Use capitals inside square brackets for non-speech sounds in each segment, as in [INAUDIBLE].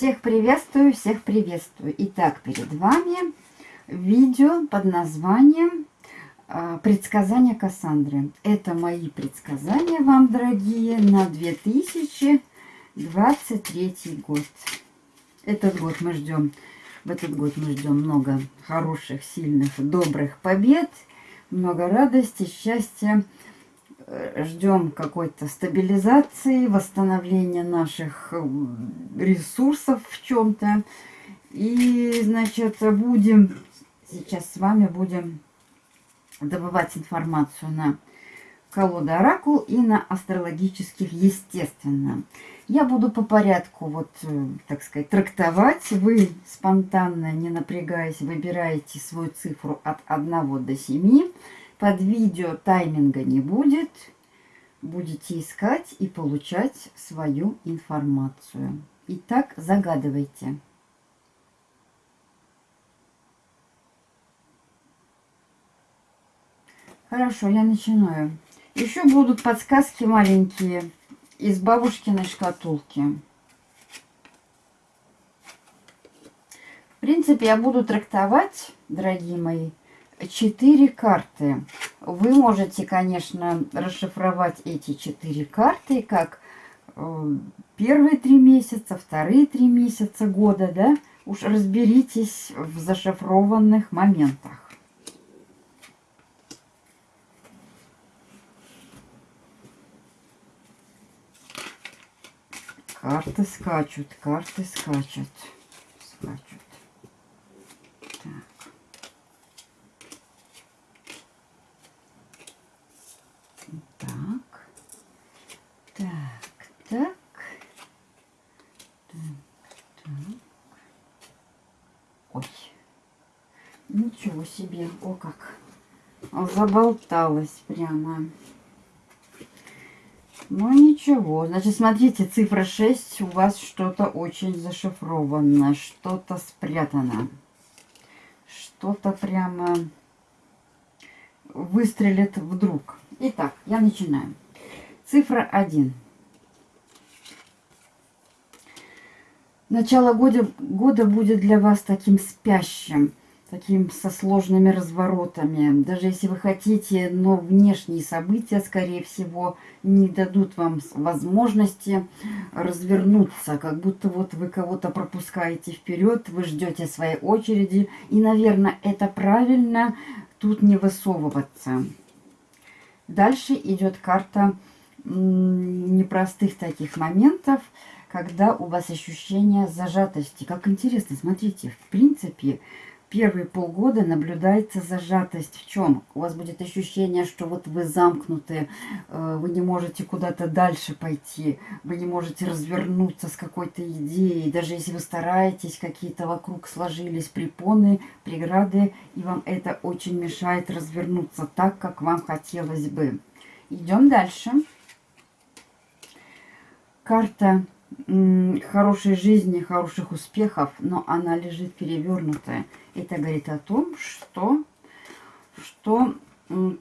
Всех приветствую, всех приветствую. Итак, перед вами видео под названием а, «Предсказания Кассандры». Это мои предсказания вам, дорогие, на 2023 год. Этот год мы ждем, в этот год мы ждем много хороших, сильных, добрых побед, много радости, счастья, ждем какой-то стабилизации, восстановления наших э, ресурсов в чем-то. И, значит, будем, сейчас с вами будем добывать информацию на колода Оракул и на астрологических, естественно. Я буду по порядку, вот, э, так сказать, трактовать. Вы спонтанно, не напрягаясь, выбираете свою цифру от 1 до 7. Под видео тайминга не будет. Будете искать и получать свою информацию. Итак, загадывайте. Хорошо, я начинаю. Еще будут подсказки маленькие из бабушкиной шкатулки. В принципе, я буду трактовать, дорогие мои, четыре карты. Вы можете, конечно, расшифровать эти четыре карты как э, первые три месяца, вторые три месяца года, да? Уж разберитесь в зашифрованных моментах. Карты скачут, карты скачут, скачут. Себе, о как заболталась прямо. Ну ничего, значит, смотрите, цифра 6, у вас что-то очень зашифровано, что-то спрятано. Что-то прямо выстрелит вдруг. Итак, я начинаю. Цифра 1. Начало года, года будет для вас таким спящим таким со сложными разворотами. Даже если вы хотите, но внешние события, скорее всего, не дадут вам возможности развернуться. Как будто вот вы кого-то пропускаете вперед, вы ждете своей очереди. И, наверное, это правильно тут не высовываться. Дальше идет карта непростых таких моментов, когда у вас ощущение зажатости. Как интересно, смотрите, в принципе, первые полгода наблюдается зажатость. В чем? У вас будет ощущение, что вот вы замкнуты, э, вы не можете куда-то дальше пойти, вы не можете развернуться с какой-то идеей. Даже если вы стараетесь, какие-то вокруг сложились препоны, преграды, и вам это очень мешает развернуться так, как вам хотелось бы. Идем дальше. Карта хорошей жизни, хороших успехов, но она лежит перевернутая. Это говорит о том, что, что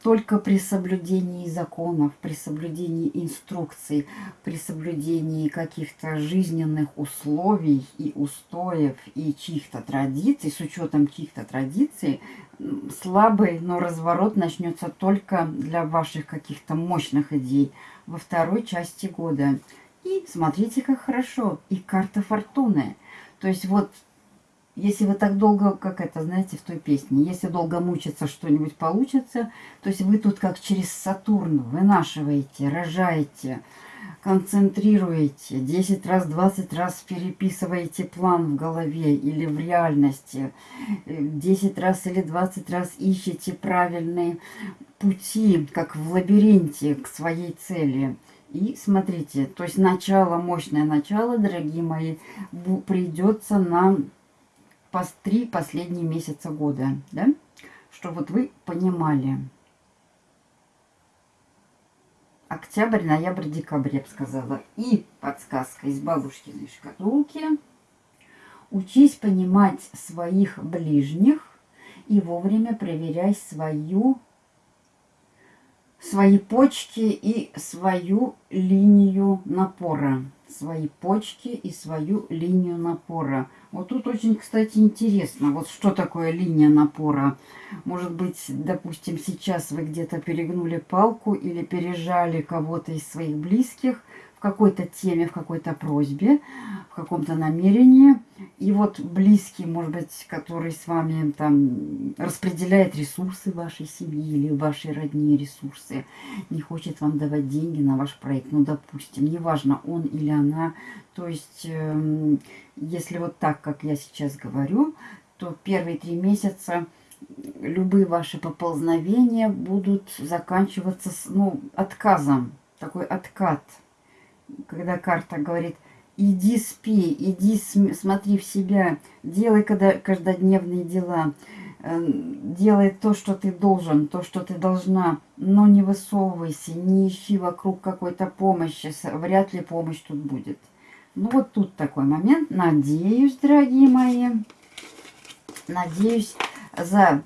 только при соблюдении законов, при соблюдении инструкций, при соблюдении каких-то жизненных условий и устоев и чьих-то традиций, с учетом чьих-то традиций, слабый, но разворот начнется только для ваших каких-то мощных идей во второй части года. И смотрите, как хорошо. И карта фортуны. То есть вот, если вы так долго, как это, знаете, в той песне, если долго мучиться, что-нибудь получится, то есть вы тут как через Сатурн вынашиваете, рожаете, концентрируете, 10 раз, 20 раз переписываете план в голове или в реальности, 10 раз или 20 раз ищете правильные пути, как в лабиринте к своей цели – и смотрите, то есть начало, мощное начало, дорогие мои, придется на три последние месяца года, да? Что вот вы понимали. Октябрь, ноябрь, декабрь, я бы сказала. И подсказка из бабушкиной шкатулки. Учись понимать своих ближних и вовремя проверяй свою свои почки и свою линию напора. Свои почки и свою линию напора. Вот тут очень, кстати, интересно, вот что такое линия напора. Может быть, допустим, сейчас вы где-то перегнули палку или пережали кого-то из своих близких, в какой-то теме, в какой-то просьбе, в каком-то намерении. И вот близкий, может быть, который с вами там распределяет ресурсы вашей семьи или вашей родни ресурсы, не хочет вам давать деньги на ваш проект, ну, допустим, неважно, он или она. То есть, э, если вот так, как я сейчас говорю, то первые три месяца любые ваши поползновения будут заканчиваться с, ну, отказом, такой откат – когда карта говорит, иди спи, иди смотри в себя, делай когда, каждодневные дела, э, делай то, что ты должен, то, что ты должна, но не высовывайся, не ищи вокруг какой-то помощи, вряд ли помощь тут будет. Ну вот тут такой момент. Надеюсь, дорогие мои, надеюсь, за...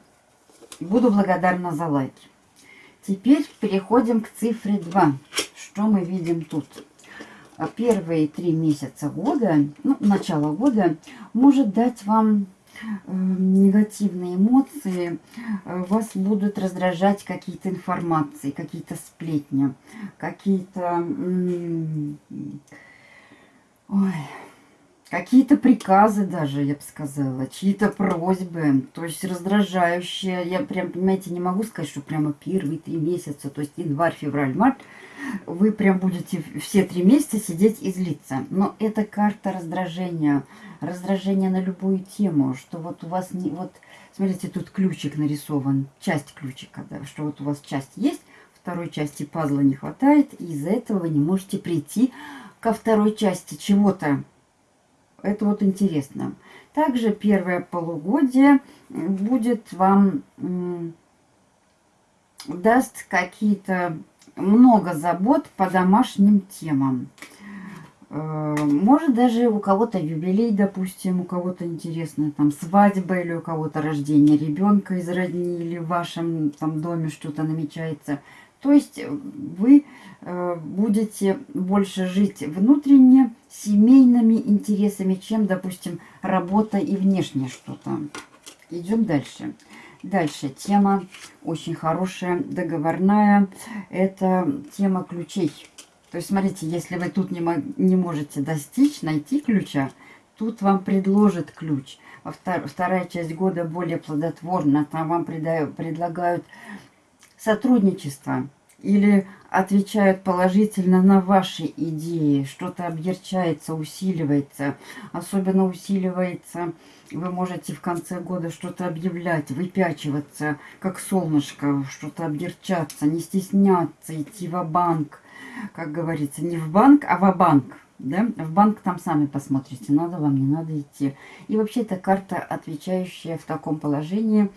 буду благодарна за лайки. Теперь переходим к цифре 2. Что мы видим тут? А первые три месяца года, ну, начало года, может дать вам э, негативные эмоции, э, вас будут раздражать какие-то информации, какие-то сплетни, какие-то... Какие-то приказы даже, я бы сказала, чьи-то просьбы, то есть раздражающие. Я прям, понимаете, не могу сказать, что прямо первые три месяца, то есть январь, февраль, март, вы прям будете все три месяца сидеть и злиться. Но это карта раздражения, раздражения на любую тему, что вот у вас не... Вот, смотрите, тут ключик нарисован, часть ключика, да, что вот у вас часть есть, второй части пазла не хватает, и из-за этого вы не можете прийти ко второй части чего-то. Это вот интересно. Также первое полугодие будет вам даст какие-то много забот по домашним темам. Э, может даже у кого-то юбилей, допустим, у кого-то интересная там свадьба или у кого-то рождение ребенка из родни или в вашем там доме что-то намечается. То есть вы э, будете больше жить внутренне семейными интересами, чем, допустим, работа и внешнее что-то. Идем дальше. Дальше тема очень хорошая, договорная. Это тема ключей. То есть, смотрите, если вы тут не, не можете достичь, найти ключа, тут вам предложат ключ. Втор вторая часть года более плодотворна. Там вам предлагают сотрудничество или отвечают положительно на ваши идеи, что-то объерчается, усиливается, особенно усиливается, вы можете в конце года что-то объявлять, выпячиваться, как солнышко, что-то объерчаться, не стесняться, идти в банк. Как говорится, не в банк, а в банк да? В банк там сами посмотрите, надо вам, не надо идти. И вообще это карта, отвечающая в таком положении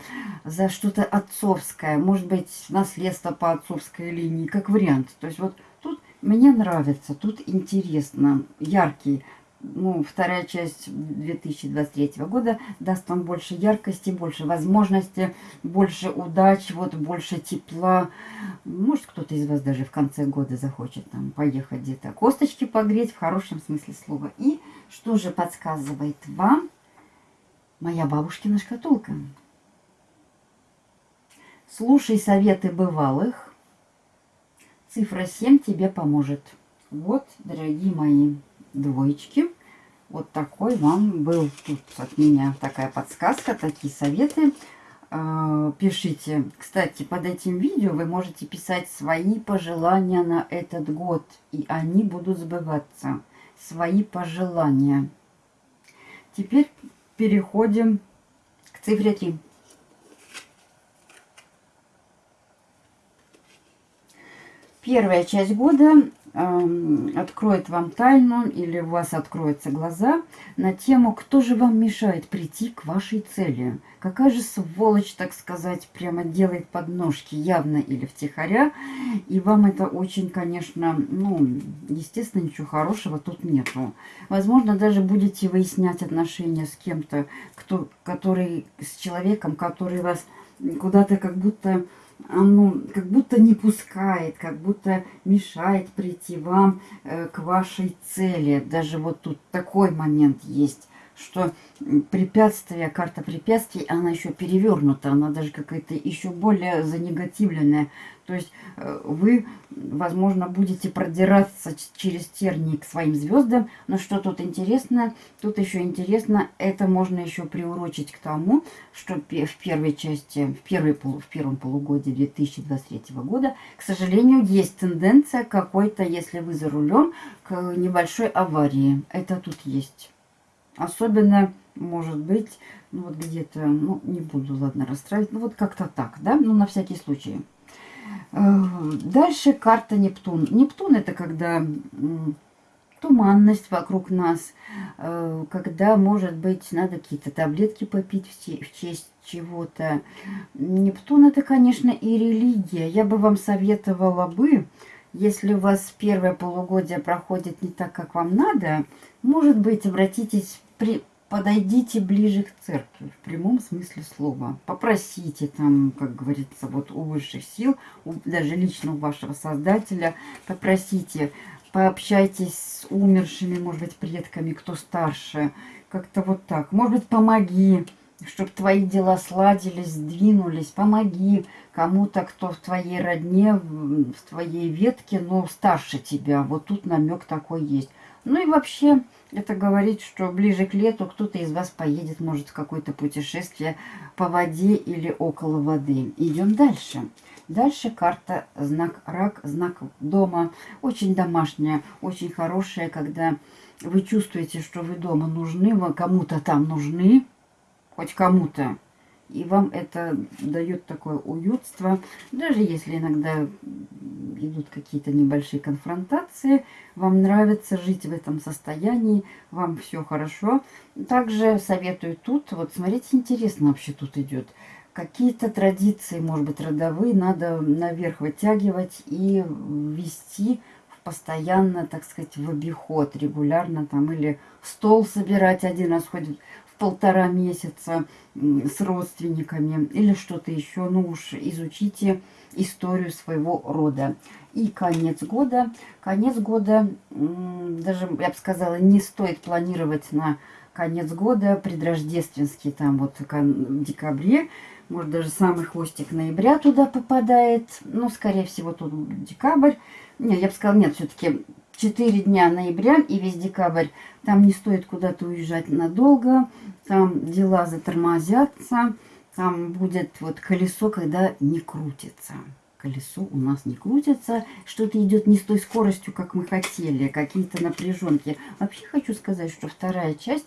за что-то отцовское, может быть, наследство по отцовской линии, как вариант. То есть вот тут мне нравится, тут интересно, яркий ну, вторая часть 2023 года даст вам больше яркости, больше возможностей, больше удач, вот больше тепла. Может, кто-то из вас даже в конце года захочет там поехать где-то косточки погреть, в хорошем смысле слова. И что же подсказывает вам моя бабушкина шкатулка? Слушай советы бывалых. Цифра 7 тебе поможет. Вот, дорогие мои двоечки. Вот такой вам был тут от меня такая подсказка, такие советы. А, пишите. Кстати, под этим видео вы можете писать свои пожелания на этот год. И они будут сбываться. Свои пожелания. Теперь переходим к цифре 3. Первая часть года откроет вам тайну или у вас откроются глаза на тему, кто же вам мешает прийти к вашей цели. Какая же сволочь, так сказать, прямо делает подножки явно или втихаря. И вам это очень, конечно, ну, естественно, ничего хорошего тут нету. Возможно, даже будете выяснять отношения с кем-то, кто, который, с человеком, который вас куда-то как будто ну, как будто не пускает, как будто мешает прийти вам э, к вашей цели. Даже вот тут такой момент есть что препятствие, карта препятствий, она еще перевернута, она даже какая-то еще более занегативленная. То есть э, вы, возможно, будете продираться через тернии к своим звездам, но что тут интересно, тут еще интересно, это можно еще приурочить к тому, что в первой части, в, первой, в первом полугодии 2023 года, к сожалению, есть тенденция какой-то, если вы за рулем, к небольшой аварии. Это тут есть. Особенно, может быть, ну вот где-то, ну не буду, ладно, расстраивать, ну вот как-то так, да, ну на всякий случай. Э, дальше карта Нептун. Нептун это когда туманность вокруг нас, э, когда, может быть, надо какие-то таблетки попить в честь чего-то. Нептун это, конечно, и религия. Я бы вам советовала бы, если у вас первое полугодие проходит не так, как вам надо, может быть, обратитесь при, подойдите ближе к церкви, в прямом смысле слова. Попросите там, как говорится, вот у высших сил, у, даже лично у вашего Создателя, попросите, пообщайтесь с умершими, может быть, предками, кто старше, как-то вот так. Может быть, помоги, чтобы твои дела сладились, сдвинулись, помоги кому-то, кто в твоей родне, в твоей ветке, но старше тебя. Вот тут намек такой есть. Ну и вообще, это говорит, что ближе к лету кто-то из вас поедет, может, в какое-то путешествие по воде или около воды. Идем дальше. Дальше карта знак рак, знак дома. Очень домашняя, очень хорошая, когда вы чувствуете, что вы дома нужны, вы кому-то там нужны, хоть кому-то. И вам это дает такое уютство. Даже если иногда идут какие-то небольшие конфронтации, вам нравится жить в этом состоянии, вам все хорошо. Также советую тут, вот смотрите, интересно вообще тут идет. Какие-то традиции, может быть, родовые, надо наверх вытягивать и ввести постоянно, так сказать, в обиход регулярно там или стол собирать один раз ходит полтора месяца с родственниками или что-то еще. Ну уж изучите историю своего рода. И конец года. Конец года, даже, я бы сказала, не стоит планировать на конец года, предрождественский, там вот в декабре, может даже самый хвостик ноября туда попадает, ну, скорее всего, тут декабрь. Не, я бы сказала, нет, все-таки 4 дня ноября и весь декабрь. Там не стоит куда-то уезжать надолго. Там дела затормозятся. Там будет вот колесо, когда не крутится. Колесо у нас не крутится. Что-то идет не с той скоростью, как мы хотели. Какие-то напряженки. Вообще хочу сказать, что вторая часть...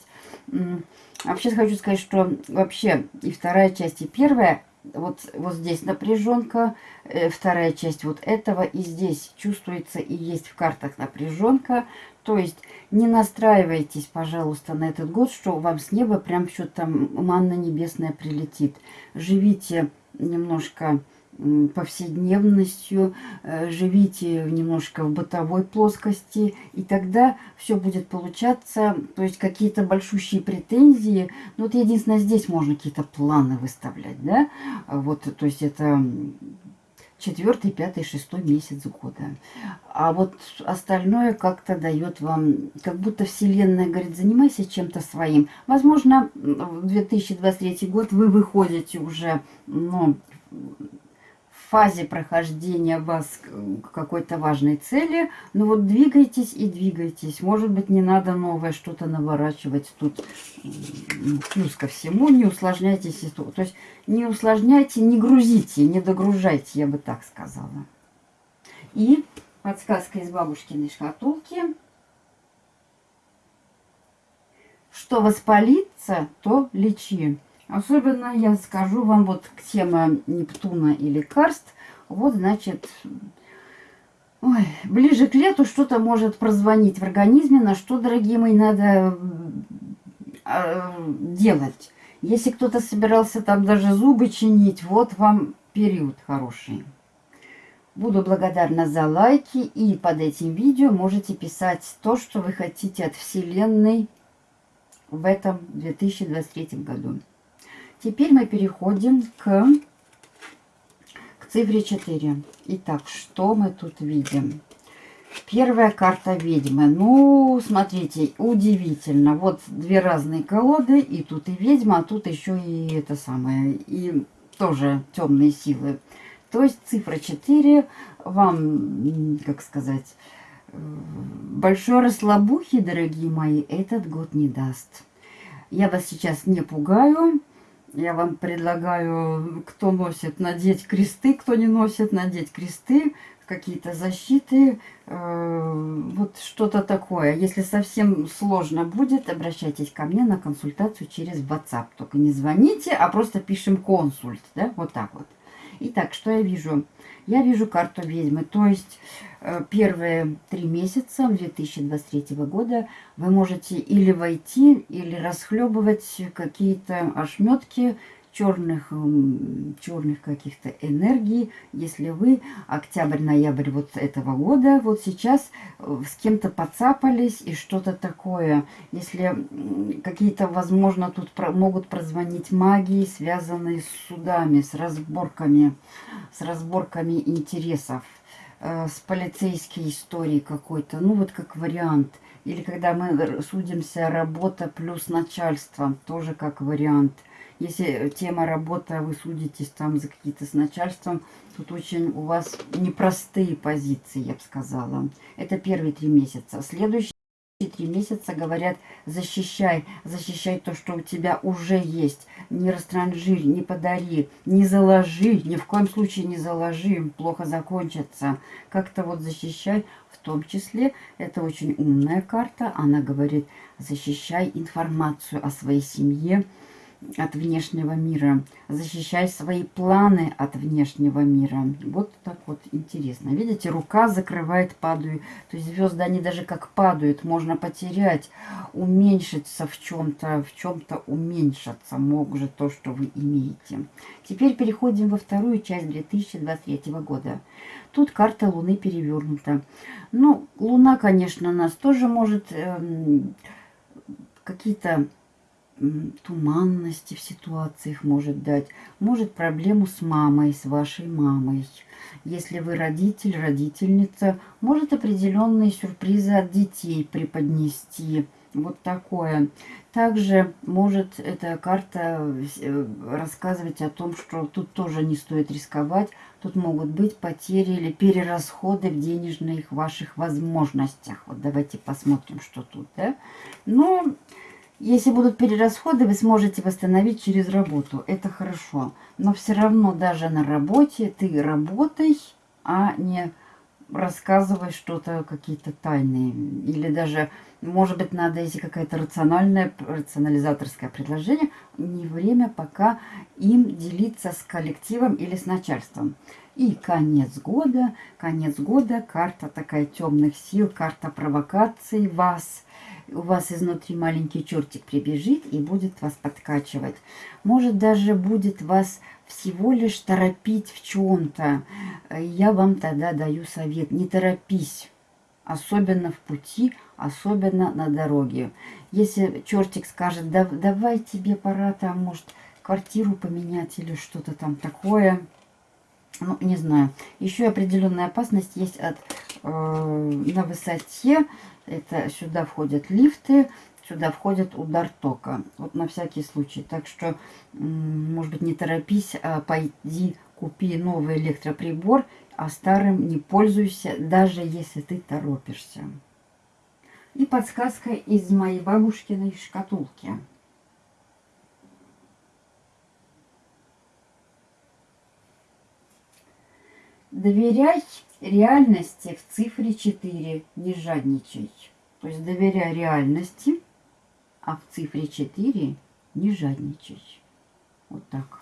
Вообще хочу сказать, что вообще и вторая часть, и первая вот, вот здесь напряженка, э, вторая часть вот этого, и здесь чувствуется и есть в картах напряженка. То есть не настраивайтесь, пожалуйста, на этот год, что вам с неба прям что-то там манна небесная прилетит. Живите немножко повседневностью, э, живите немножко в бытовой плоскости, и тогда все будет получаться, то есть какие-то большущие претензии, ну вот единственное, здесь можно какие-то планы выставлять, да, вот, то есть это четвертый, пятый, шестой месяц года. А вот остальное как-то дает вам, как будто Вселенная говорит, занимайся чем-то своим. Возможно, в 2023 год вы выходите уже, ну, фазе прохождения вас к какой-то важной цели. Но вот двигайтесь и двигайтесь. Может быть, не надо новое что-то наворачивать тут. Плюс ко всему, не усложняйте ситуацию. То есть не усложняйте, не грузите, не догружайте, я бы так сказала. И подсказка из бабушкиной шкатулки. Что воспалится, то лечи. Особенно я скажу вам вот тема Нептуна и лекарств. Вот, значит, ой, ближе к лету что-то может прозвонить в организме, на что, дорогие мои, надо э, делать. Если кто-то собирался там даже зубы чинить, вот вам период хороший. Буду благодарна за лайки и под этим видео можете писать то, что вы хотите от Вселенной в этом 2023 году. Теперь мы переходим к, к цифре 4. Итак, что мы тут видим? Первая карта ведьмы. Ну, смотрите, удивительно. Вот две разные колоды, и тут и ведьма, а тут еще и это самое, и тоже темные силы. То есть цифра 4 вам, как сказать, большой расслабухи, дорогие мои, этот год не даст. Я вас сейчас не пугаю. Я вам предлагаю, кто носит, надеть кресты, кто не носит, надеть кресты, какие-то защиты, э, вот что-то такое. Если совсем сложно будет, обращайтесь ко мне на консультацию через WhatsApp. Только не звоните, а просто пишем консульт, да, вот так вот. Итак, что я вижу? Я вижу карту ведьмы, то есть э, первые три месяца 2023 года вы можете или войти, или расхлебывать какие-то ошметки, черных, черных каких-то энергий, если вы октябрь-ноябрь вот этого года, вот сейчас э, с кем-то подцапались и что-то такое, если какие-то, возможно, тут могут прозвонить магии, связанные с судами, с разборками, с разборками интересов, э, с полицейской историей какой-то, ну вот как вариант. Или когда мы судимся работа плюс начальство, тоже как вариант – если тема работа, вы судитесь там за какие-то с начальством, тут очень у вас непростые позиции, я бы сказала. Это первые три месяца. Следующие три месяца говорят, защищай, защищай то, что у тебя уже есть. Не растранжирь, не подари, не заложи, ни в коем случае не заложи, плохо закончится. Как-то вот защищай, в том числе, это очень умная карта, она говорит, защищай информацию о своей семье, от внешнего мира. Защищай свои планы от внешнего мира. Вот так вот интересно. Видите, рука закрывает, падают. То есть звезды, они даже как падают, можно потерять, уменьшиться в чем-то, в чем-то уменьшиться может то, что вы имеете. Теперь переходим во вторую часть 2023 года. Тут карта Луны перевернута. Ну, Луна, конечно, нас тоже может эм, какие-то туманности в ситуациях может дать. Может проблему с мамой, с вашей мамой. Если вы родитель, родительница, может определенные сюрпризы от детей преподнести. Вот такое. Также может эта карта э, рассказывать о том, что тут тоже не стоит рисковать. Тут могут быть потери или перерасходы в денежных ваших возможностях. Вот давайте посмотрим, что тут. Да? Но если будут перерасходы, вы сможете восстановить через работу. Это хорошо. Но все равно даже на работе ты работай, а не рассказывай что-то, какие-то тайные. Или даже, может быть, надо, если какая-то рациональная, рационализаторское предложение, не время пока им делиться с коллективом или с начальством. И конец года, конец года, карта такая темных сил, карта провокаций вас – у вас изнутри маленький чертик прибежит и будет вас подкачивать. Может, даже будет вас всего лишь торопить в чем-то. Я вам тогда даю совет. Не торопись. Особенно в пути, особенно на дороге. Если чертик скажет, да, давай тебе пора там, может, квартиру поменять или что-то там такое. Ну, не знаю. Еще определенная опасность есть от э, на высоте это сюда входят лифты, сюда входит удар тока. Вот на всякий случай. Так что, может быть, не торопись, а пойди купи новый электроприбор, а старым не пользуйся, даже если ты торопишься. И подсказка из моей бабушкиной шкатулки. Доверяй реальности в цифре 4 не жадничай. То есть доверяй реальности, а в цифре 4 не жадничай. Вот так.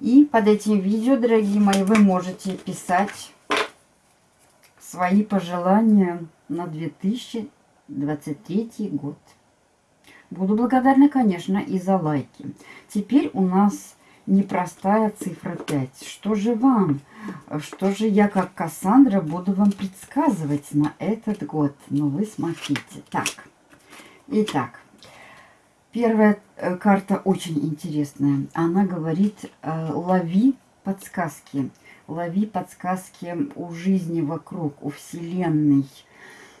И под этим видео, дорогие мои, вы можете писать свои пожелания на 2023 год. Буду благодарна, конечно, и за лайки. Теперь у нас непростая цифра 5. Что же вам? Что же я, как Кассандра, буду вам предсказывать на этот год? Ну, вы смотрите. Так, итак, первая э, карта очень интересная. Она говорит, э, лови подсказки. лови подсказки у жизни вокруг, у Вселенной.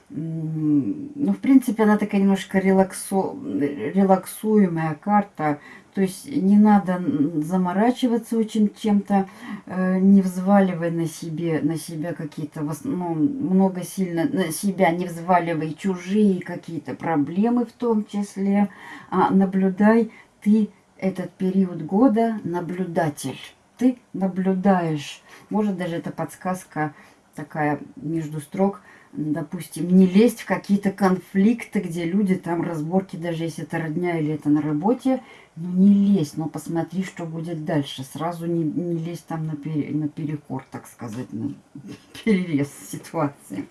Ну, в принципе, она такая немножко релаксу... релаксуемая карта. То есть не надо заморачиваться очень чем-то, э, не взваливай на себе, на себя какие-то, ну, много сильно на себя не взваливай чужие какие-то проблемы в том числе, а наблюдай ты этот период года наблюдатель. Ты наблюдаешь. Может даже это подсказка такая между строк – допустим, не лезть в какие-то конфликты, где люди там разборки, даже если это родня или это на работе, ну не лезь, но посмотри, что будет дальше. Сразу не, не лезь там на, пере, на перекор, так сказать, на [LAUGHS] перерез ситуации.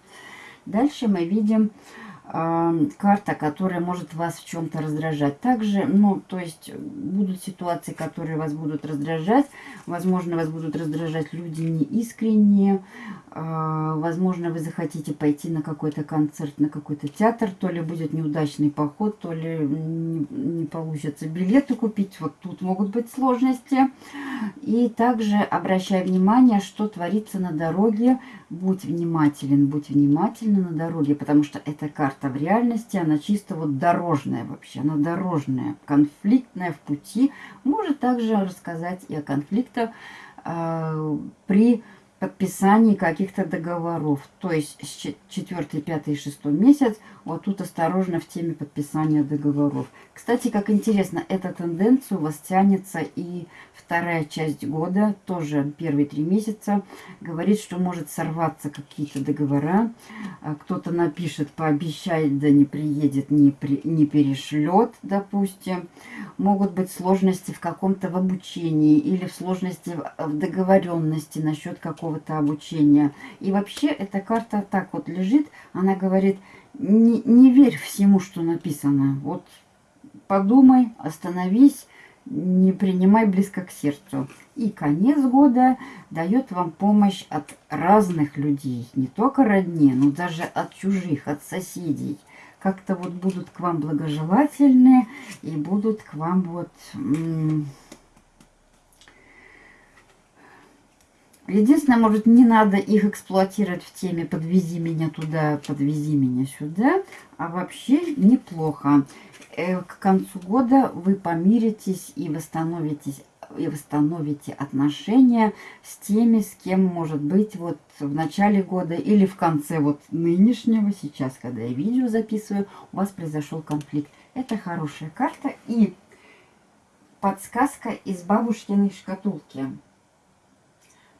Дальше мы видим карта, которая может вас в чем-то раздражать. Также, ну, то есть, будут ситуации, которые вас будут раздражать. Возможно, вас будут раздражать люди неискренние. Э, возможно, вы захотите пойти на какой-то концерт, на какой-то театр. То ли будет неудачный поход, то ли не получится билеты купить. Вот тут могут быть сложности. И также обращай внимание, что творится на дороге. Будь внимателен, будь внимательна на дороге, потому что эта карта в реальности, она чисто вот дорожная вообще, она дорожная, конфликтная в пути. Может также рассказать и о конфликтах э, при подписании каких-то договоров. То есть 4, 5 и 6 месяц, вот тут осторожно в теме подписания договоров. Кстати, как интересно, эта тенденция у вас тянется и вторая часть года, тоже первые три месяца, говорит, что может сорваться какие-то договора. А кто-то напишет, пообещает, да не приедет, не, при, не перешлет, допустим. Могут быть сложности в каком-то в обучении или в сложности в договоренности насчет какого-то обучения. И вообще эта карта так вот лежит, она говорит, не, не верь всему, что написано. Вот подумай, остановись, не принимай близко к сердцу. И конец года дает вам помощь от разных людей, не только родни, но даже от чужих, от соседей. Как-то вот будут к вам благожелательны и будут к вам вот... Единственное, может, не надо их эксплуатировать в теме «подвези меня туда, подвези меня сюда», а вообще неплохо. Э, к концу года вы помиритесь и восстановитесь и восстановите отношения с теми, с кем, может быть, вот в начале года или в конце вот нынешнего, сейчас, когда я видео записываю, у вас произошел конфликт. Это хорошая карта и подсказка из бабушкиной шкатулки.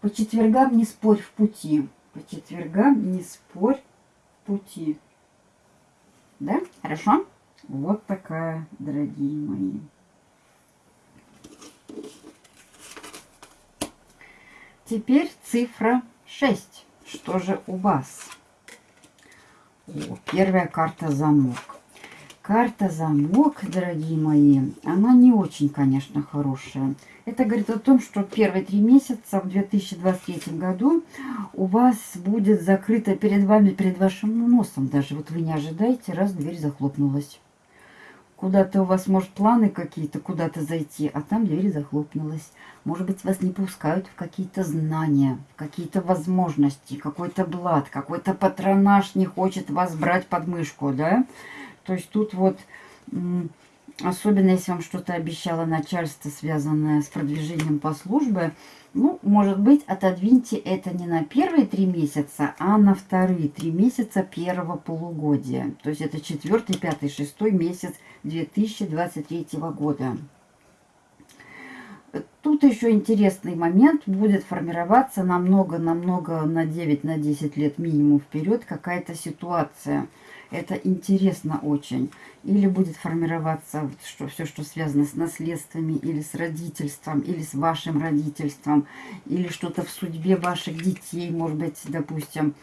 По четвергам не спорь в пути. По четвергам не спорь в пути. Да? Хорошо? Вот такая, дорогие мои. Теперь цифра 6. Что же у вас? О, первая карта замок. Карта замок, дорогие мои, она не очень, конечно, хорошая. Это говорит о том, что первые три месяца в 2023 году у вас будет закрыта перед вами, перед вашим носом. Даже вот вы не ожидаете, раз дверь захлопнулась. Куда-то у вас, может, планы какие-то, куда-то зайти, а там дверь захлопнулась. Может быть, вас не пускают в какие-то знания, в какие-то возможности, какой-то блат, какой-то патронаж не хочет вас брать под мышку, да? То есть тут вот, особенно если вам что-то обещало начальство, связанное с продвижением по службе, ну, может быть, отодвиньте это не на первые три месяца, а на вторые три месяца первого полугодия. То есть это четвертый, пятый, шестой месяц 2023 года. Тут еще интересный момент. Будет формироваться намного-намного на 9-10 на 10 лет минимум вперед какая-то ситуация – это интересно очень. Или будет формироваться что, все, что связано с наследствами, или с родительством, или с вашим родительством, или что-то в судьбе ваших детей, может быть, допустим,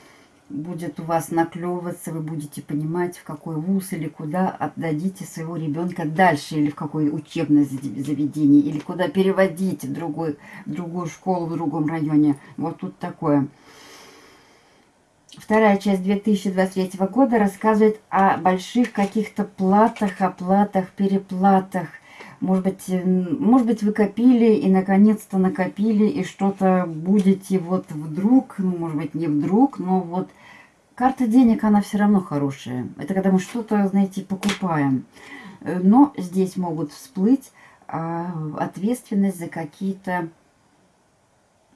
будет у вас наклевываться, вы будете понимать, в какой вуз или куда отдадите своего ребенка дальше, или в какое учебное заведение, или куда переводить в, другой, в другую школу в другом районе. Вот тут такое. Вторая часть 2023 года рассказывает о больших каких-то платах, оплатах, переплатах. Может быть, может быть, вы копили и наконец-то накопили, и что-то будете вот вдруг, ну, может быть, не вдруг, но вот карта денег, она все равно хорошая. Это когда мы что-то, знаете, покупаем. Но здесь могут всплыть а, ответственность за какие-то,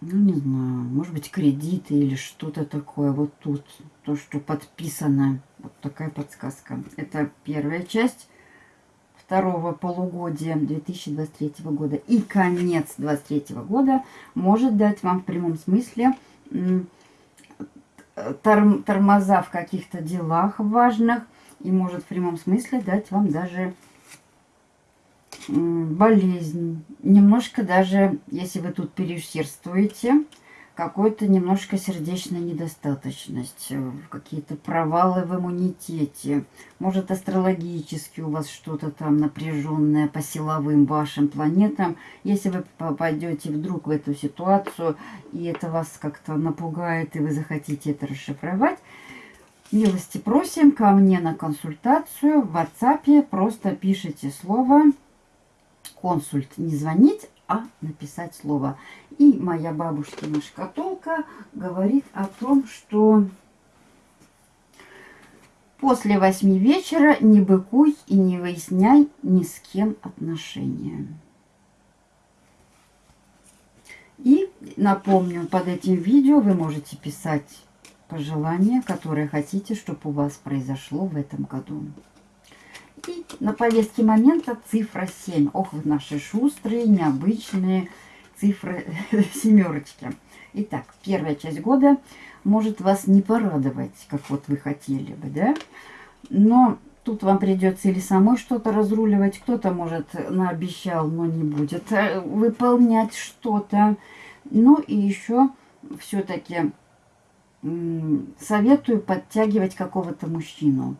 ну, не знаю, может быть, кредиты или что-то такое. Вот тут, то, что подписано. Вот такая подсказка. Это первая часть второго полугодия 2023 года и конец 2023 года может дать вам в прямом смысле тормоза в каких-то делах важных и может в прямом смысле дать вам даже болезнь. Немножко даже, если вы тут переусердствуете, какой-то немножко сердечная недостаточность, э, какие-то провалы в иммунитете. Может, астрологически у вас что-то там напряженное по силовым вашим планетам. Если вы попадете вдруг в эту ситуацию, и это вас как-то напугает, и вы захотите это расшифровать, милости просим ко мне на консультацию в WhatsApp. Просто пишите слово консульт. Не звонить, а написать слово. И моя бабушкина шкатулка говорит о том, что после восьми вечера не быкуй и не выясняй ни с кем отношения. И напомню, под этим видео вы можете писать пожелания, которые хотите, чтобы у вас произошло в этом году. И на повестке момента цифра 7. Ох, вы наши шустрые, необычные цифры [LAUGHS] семерочки. Итак, первая часть года может вас не порадовать, как вот вы хотели бы, да? Но тут вам придется или самой что-то разруливать, кто-то, может, наобещал, но не будет э, выполнять что-то. Ну и еще все-таки советую подтягивать какого-то мужчину.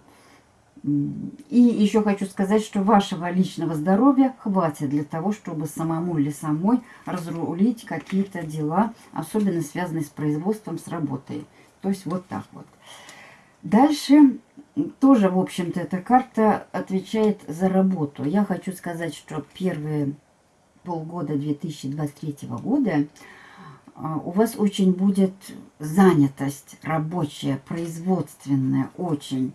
И еще хочу сказать, что вашего личного здоровья хватит для того, чтобы самому или самой разрулить какие-то дела, особенно связанные с производством, с работой. То есть вот так вот. Дальше тоже, в общем-то, эта карта отвечает за работу. Я хочу сказать, что первые полгода 2023 года а, у вас очень будет занятость рабочая, производственная, очень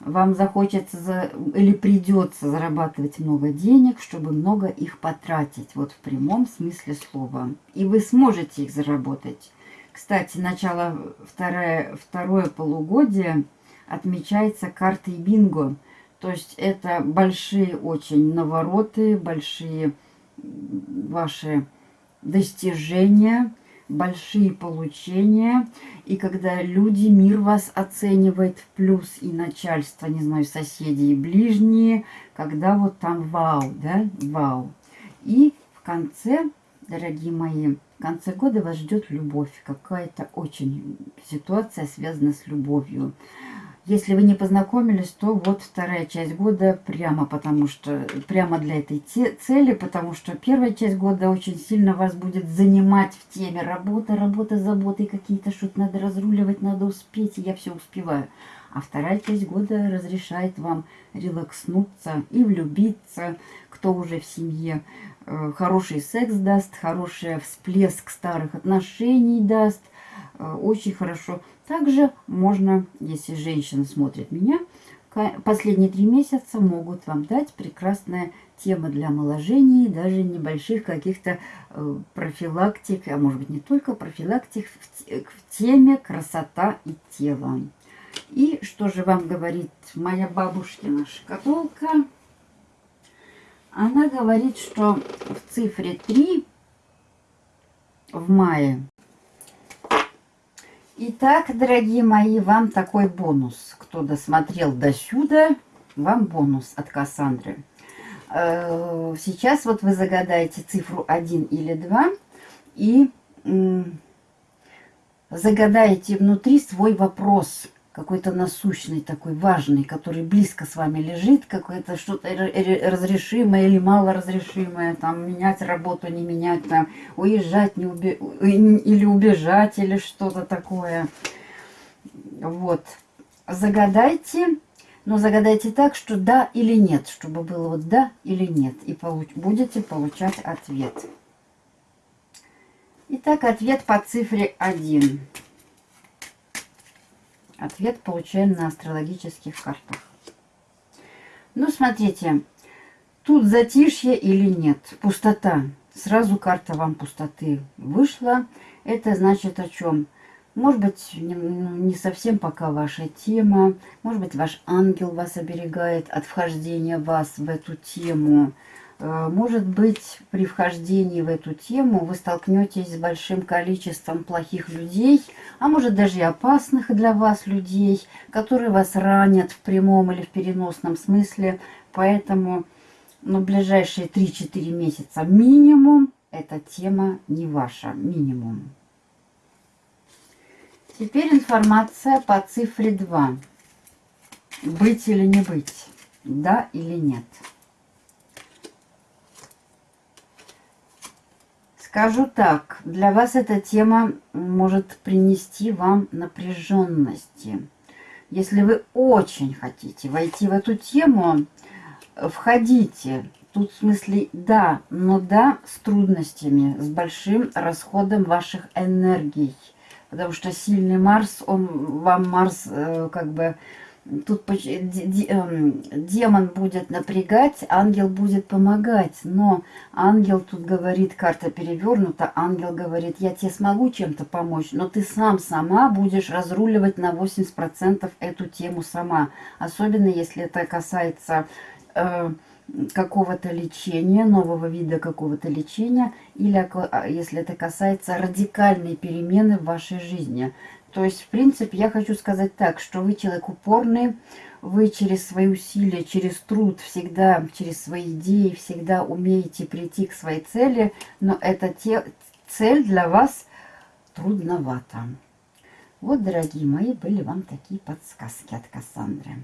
вам захочется за, или придется зарабатывать много денег, чтобы много их потратить, вот в прямом смысле слова. И вы сможете их заработать. Кстати, начало второе, второе полугодие отмечается картой бинго. То есть это большие очень навороты, большие ваши достижения – большие получения, и когда люди, мир вас оценивает в плюс, и начальство, не знаю, соседи и ближние, когда вот там вау, да, вау. И в конце, дорогие мои, в конце года вас ждет любовь, какая-то очень ситуация связана с любовью. Если вы не познакомились, то вот вторая часть года прямо потому что прямо для этой цели, потому что первая часть года очень сильно вас будет занимать в теме работа, работа, заботы, какие-то что-то надо разруливать, надо успеть, и я все успеваю. А вторая часть года разрешает вам релакснуться и влюбиться, кто уже в семье. Э, хороший секс даст, хороший всплеск старых отношений даст. Э, очень хорошо также можно, если женщина смотрит меня, последние три месяца могут вам дать прекрасная тема для омоложения, даже небольших каких-то э, профилактик, а может быть не только профилактик, в, в теме красота и тело. И что же вам говорит моя бабушкина шкатулка? Она говорит, что в цифре 3 в мае Итак, дорогие мои, вам такой бонус. Кто досмотрел до сюда, вам бонус от Кассандры. Э, сейчас вот вы загадаете цифру 1 или 2 и загадаете внутри свой вопрос какой-то насущный, такой важный, который близко с вами лежит, какое-то что-то разрешимое или малоразрешимое, там, менять работу, не менять, там, уезжать не уби... или убежать, или что-то такое. Вот. Загадайте, Но загадайте так, что да или нет, чтобы было вот да или нет. И получ будете получать ответ. Итак, ответ по цифре 1. Ответ получаем на астрологических картах. Ну, смотрите, тут затишье или нет, пустота. Сразу карта вам пустоты вышла. Это значит о чем? Может быть, не, ну, не совсем пока ваша тема. Может быть, ваш ангел вас оберегает от вхождения вас в эту тему. Э, может быть, при вхождении в эту тему вы столкнетесь с большим количеством плохих людей, а может даже и опасных для вас людей, которые вас ранят в прямом или в переносном смысле. Поэтому на ближайшие 3-4 месяца минимум эта тема не ваша, минимум. Теперь информация по цифре 2. Быть или не быть? Да или нет? Скажу так, для вас эта тема может принести вам напряженности. Если вы очень хотите войти в эту тему, входите. Тут в смысле да, но да с трудностями, с большим расходом ваших энергий. Потому что сильный Марс, он вам Марс э, как бы тут эм, демон будет напрягать, ангел будет помогать. Но ангел тут говорит, карта перевернута, ангел говорит, я тебе смогу чем-то помочь, но ты сам, сама будешь разруливать на 80% эту тему сама. Особенно если это касается... Э, какого-то лечения, нового вида какого-то лечения, или а, если это касается радикальной перемены в вашей жизни. То есть, в принципе, я хочу сказать так, что вы человек упорный, вы через свои усилия, через труд, всегда, через свои идеи, всегда умеете прийти к своей цели, но эта те, цель для вас трудновата. Вот, дорогие мои, были вам такие подсказки от Кассандры.